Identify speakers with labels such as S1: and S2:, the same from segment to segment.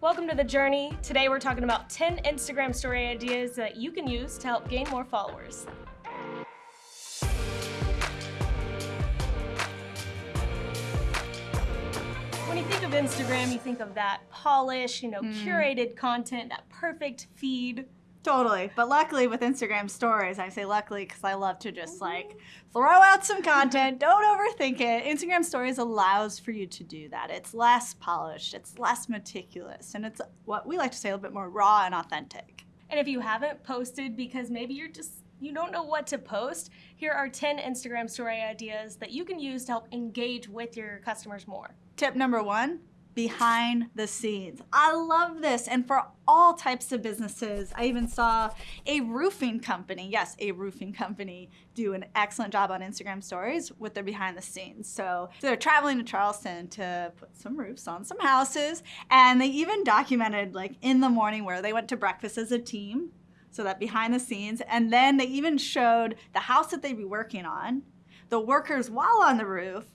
S1: Welcome to The Journey. Today we're talking about 10 Instagram story ideas that you can use to help gain more followers. When you think of Instagram, you think of that polished, you know,
S2: Mm.
S1: curated content, that perfect feed.
S2: Totally. But luckily with Instagram stories, I say luckily because I love to just mm-hmm. like throw out some content. Don't overthink it. Instagram stories allows for you to do that. It's less polished, it's less meticulous, and it's what we like to say a little bit more raw and authentic.
S1: And if you haven't posted because maybe you're just you don't know what to post, here are 10 Instagram story ideas that you can use to help engage with your customers more.
S2: Tip number one behind the scenes. I love this. And for all types of businesses, I even saw a roofing company, yes, a roofing company, do an excellent job on Instagram stories with their behind the scenes. So they're traveling to Charleston to put some roofs on some houses. And they even documented, like, in the morning where they went to breakfast as a team. So that behind the scenes. And then they even showed the house that they'd be working on, the workers while on the roof,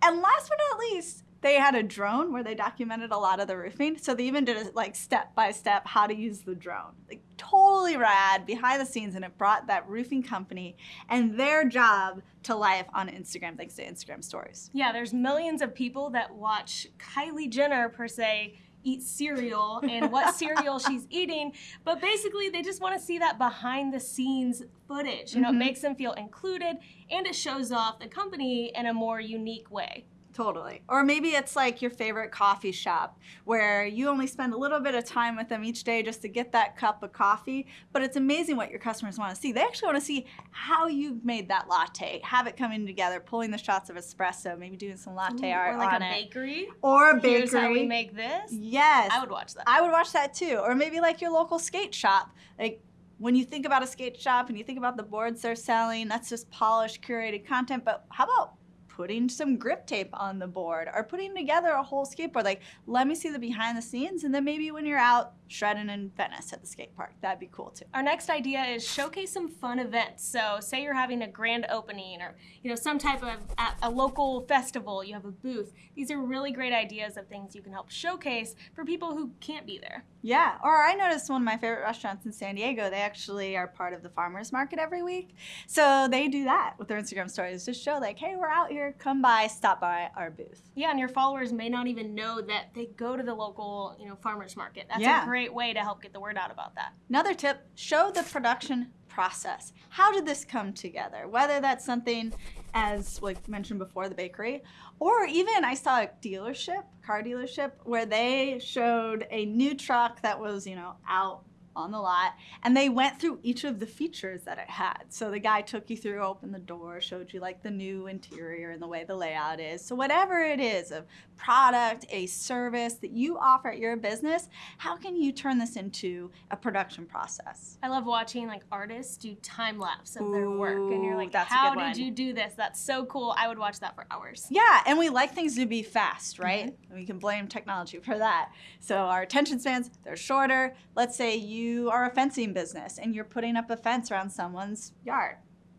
S2: and last but not least, they had a drone where they documented a lot of the roofing. So they even did it like step by step how to use the drone. Like totally rad behind the scenes and it brought that roofing company and their job to life on Instagram thanks to Instagram stories.
S1: Yeah, there's millions of people that watch Kylie Jenner per se eat cereal and what cereal she's eating, but basically they just want to see that behind the scenes footage. You know,
S2: Mhm.
S1: it makes them feel included and it shows off the company in a more unique way.
S2: Totally. Or maybe it's like your favorite coffee shop where you only spend a little bit of time with them each day just to get that cup of coffee. But it's amazing what your customers want to see. They actually want to see how you've made that latte, have it coming together, pulling the shots of espresso, maybe doing some latte art
S1: or like
S2: on
S1: a
S2: it.
S1: bakery.
S2: Or a bakery.
S1: Here's how we make this.
S2: Yes.
S1: I would watch that.
S2: I would watch that too. Or maybe like your local skate shop. Like when you think about a skate shop and you think about the boards they're selling, that's just polished, curated content. But how about putting some grip tape on the board or putting together a whole skateboard? Like, let me see the behind the scenes. And then maybe when you're out shredding in Venice at the skate park, that'd be cool too.
S1: Our next idea is showcase some fun events. So, say you're having a grand opening or you know some type of at a local festival, you have a booth. These are really great ideas of things you can help showcase for people who can't be there.
S2: Yeah, or I noticed one of my favorite restaurants in San Diego, they actually are part of the farmers market every week. So they do that with their Instagram stories, just show like, hey, we're out here, come by, stop by our booth.
S1: Yeah, and your followers may not even know that they go to the local, you know, farmers market. That's
S2: Yeah.
S1: a great way to help get the word out about that.
S2: Another tip, show the production process. How did this come together? Whether that's something as like mentioned before, the bakery, or even I saw a dealership, car dealership, where they showed a new truck that was, you know, out on the lot and they went through each of the features that it had. So the guy took you through, opened the door, showed you like the new interior and the way the layout is. So whatever it is, a product, a service that you offer at your business, how can you turn this into a production process?
S1: I love watching like artists do time lapse of their work, and you're like,
S2: that's
S1: "How did you do this? That's so cool! I would watch that for hours."
S2: Yeah, and we like things to be fast, mm-hmm. right? We can blame technology for that. So our attention spans, they're shorter. Let's say you are a fencing business and you're putting up a fence around someone's yard.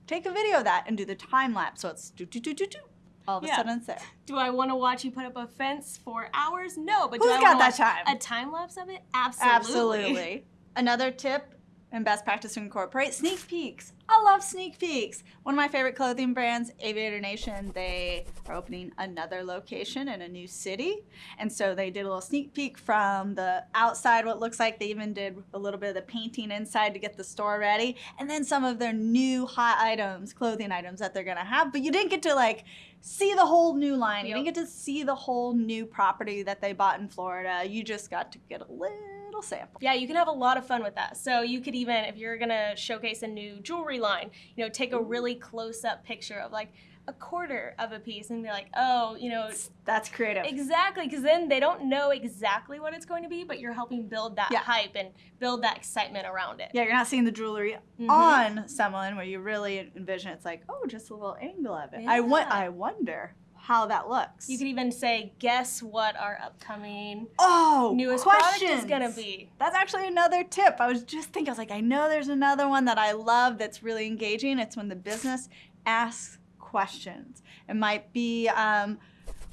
S2: Take a video of that and do the time lapse so it's do do do do do. All of a sudden it's there.
S1: Do I want to watch you put up a fence for hours? No, but do I
S2: got that
S1: watch
S2: time?
S1: A time lapse of it? Absolutely.
S2: Absolutely. Another tip and best practice to incorporate sneak peeks. I love sneak peeks. One of my favorite clothing brands, Aviator Nation, they are opening another location in a new city. And so they did a little sneak peek from the outside, what looks like they even did a little bit of the painting inside to get the store ready. And then some of their new hot items, clothing items that they're gonna have. But you didn't get to like see the whole new line. You didn't get to see the whole new property that they bought in Florida. You just got to get a little sample.
S1: Yeah, you can have a lot of fun with that. So you could even, if you're gonna showcase a new jewelry line, you know, take a really close-up picture of like a quarter of a piece and be like, oh, you know,
S2: That's creative.
S1: exactly, because then they don't know exactly what it's going to be, but you're helping build that
S2: Yeah.
S1: hype and build that excitement around it.
S2: Yeah, you're not seeing the jewelry
S1: Mhm.
S2: on someone where you really envision it's like, oh, just a little angle of it. I want I wonder how that looks.
S1: You could even say, guess what our upcoming
S2: oh,
S1: newest
S2: questions.
S1: product is gonna be.
S2: That's actually another tip. I was just thinking, I was like, I know there's another one that I love that's really engaging. It's when the business asks questions. It might be, um,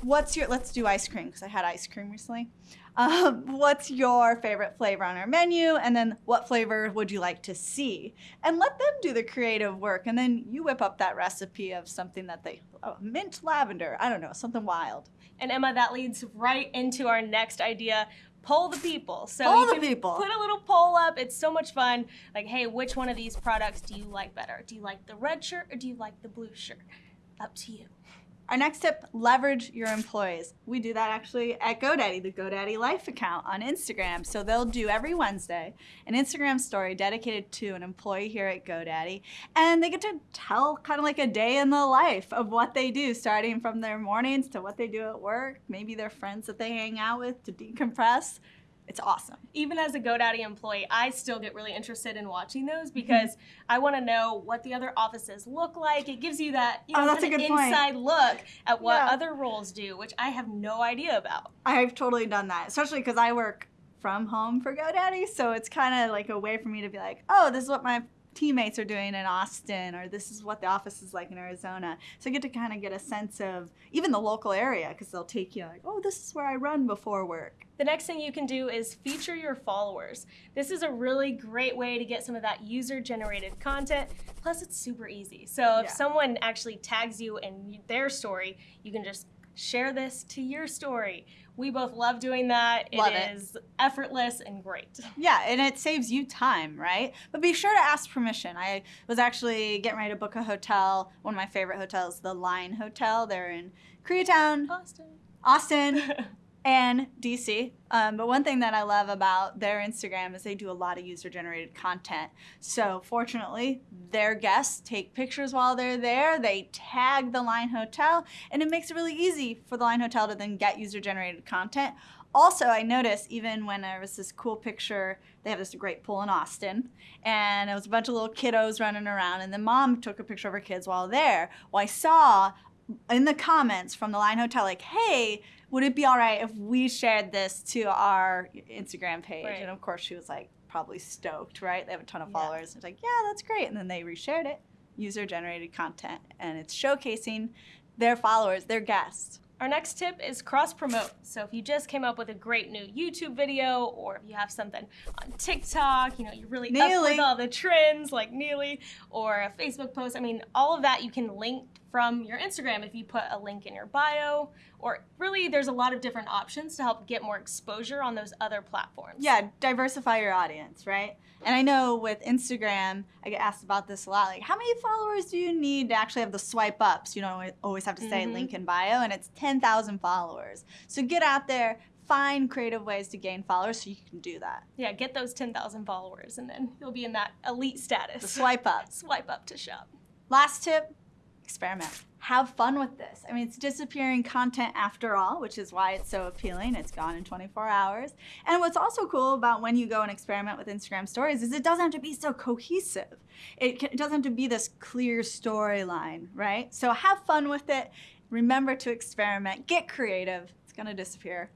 S2: what's your, let's do ice cream, because I had ice cream recently. Um, what's your favorite flavor on our menu? And then what flavor would you like to see? And let them do the creative work. And then you whip up that recipe of something that they, oh, mint lavender, I don't know, something wild.
S1: And Emma, that leads right into our next idea. Poll the people. So
S2: Poll
S1: you
S2: the
S1: can
S2: people.
S1: put a little poll up. It's so much fun. Like, hey, which one of these products do you like better? Do you like the red shirt or do you like the blue shirt? Up to you.
S2: Our next tip, leverage your employees. We do that actually at GoDaddy, the GoDaddy Life account on Instagram. So they'll do every Wednesday an Instagram story dedicated to an employee here at GoDaddy. And they get to tell kind of like a day in the life of what they do, starting from their mornings to what they do at work, maybe their friends that they hang out with to decompress. It's awesome.
S1: Even as a GoDaddy employee, I still get really interested in watching those
S2: Mm-hmm.
S1: because I want to know what the other offices look like. It gives you that you know,
S2: Oh, that's a good point.
S1: inside look at what
S2: Yeah.
S1: other roles do, which I have no idea about.
S2: I've totally done that, especially because I work from home for GoDaddy. So it's kind of like a way for me to be like, oh, this is what my teammates are doing in Austin, or this is what the office is like in Arizona. So I get to kind of get a sense of even the local area because they'll take you like, oh, this is where I run before work.
S1: The next thing you can do is feature your followers. This is a really great way to get some of that user generated content. Plus, it's super easy. So, if
S2: Yeah.
S1: someone actually tags you in their story, you can just share this to your story. We both love doing that.
S2: Love it.
S1: is effortless and great.
S2: Yeah, and it saves you time, right? But be sure to ask permission. I was actually getting ready to book a hotel, one of my favorite hotels, the Line Hotel. They're in Koreatown,
S1: Austin.
S2: Austin, and DC. Um, but one thing that I love about their Instagram is they do a lot of user generated content. So, fortunately, their guests take pictures while they're there, they tag the Line Hotel, and it makes it really easy for the Line Hotel to then get user generated content. Also, I noticed even when there was this cool picture, they have this great pool in Austin, and it was a bunch of little kiddos running around, and the mom took a picture of her kids while there. Well, I saw in the comments from the Line Hotel, like, hey, would it be all right if we shared this to our Instagram page?
S1: Right.
S2: And of course, she was like, probably stoked, right? They have a ton of
S1: Yeah.
S2: followers. It's like, yeah, that's great. And then they reshared it, user generated content, and it's showcasing their followers, their guests.
S1: Our next tip is cross promote. So if you just came up with a great new YouTube video or if you have something on TikTok, you know, you're really up with all the trends like Neely or a Facebook post, I mean, all of that you can link from your Instagram if you put a link in your bio or really there's a lot of different options to help get more exposure on those other platforms.
S2: Yeah, diversify your audience, right? And I know with Instagram, I get asked about this a lot. Like, how many followers do you need to actually have the swipe ups? You don't always have to say
S1: Mhm.
S2: link in bio, and it's 10,000 followers. So get out there, find creative ways to gain followers so you can do that.
S1: Yeah, get those 10,000 followers and then you'll be in that elite status.
S2: The swipe up.
S1: Swipe up to shop.
S2: Last tip experiment. Have fun with this. I mean, it's disappearing content after all, which is why it's so appealing. It's gone in 24 hours. And what's also cool about when you go and experiment with Instagram stories is it doesn't have to be so cohesive. It, can, it doesn't have to be this clear storyline, right? So have fun with it. Remember to experiment, get creative. It's going to disappear.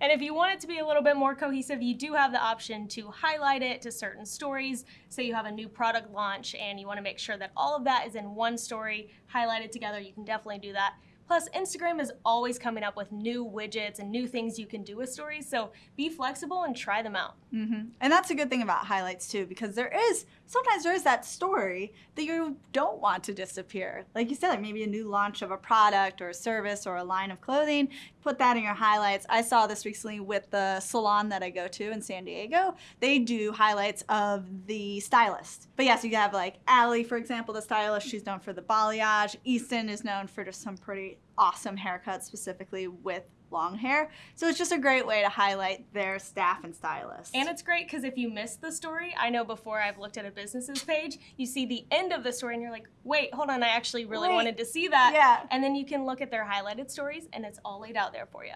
S1: And if you want it to be a little bit more cohesive, you do have the option to highlight it to certain stories. Say you have a new product launch and you want to make sure that all of that is in one story highlighted together, you can definitely do that. Plus, Instagram is always coming up with new widgets and new things you can do with stories, so be flexible and try them out.
S2: hmm And that's a good thing about highlights too, because there is sometimes there is that story that you don't want to disappear. Like you said, like maybe a new launch of a product or a service or a line of clothing. Put that in your highlights. I saw this recently with the salon that I go to in San Diego. They do highlights of the stylist. But yes, you have like Allie, for example, the stylist. She's known for the balayage. Easton is known for just some pretty awesome haircuts, specifically with long hair. So it's just a great way to highlight their staff and stylists.
S1: And it's great because if you miss the story, I know before I've looked at a business's page, you see the end of the story and you're like, wait, hold on, I actually really
S2: Wait.
S1: wanted to see that.
S2: Yeah.
S1: And then you can look at their highlighted stories and it's all laid out there for you.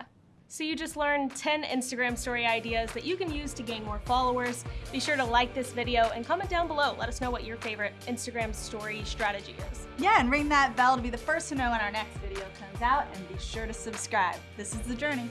S1: So you just learned 10 Instagram story ideas that you can use to gain more followers. Be sure to like this video and comment down below. Let us know what your favorite Instagram story strategy is.
S2: Yeah, and ring that bell to be the first to know when our next video comes out, and be sure to subscribe. This is The Journey.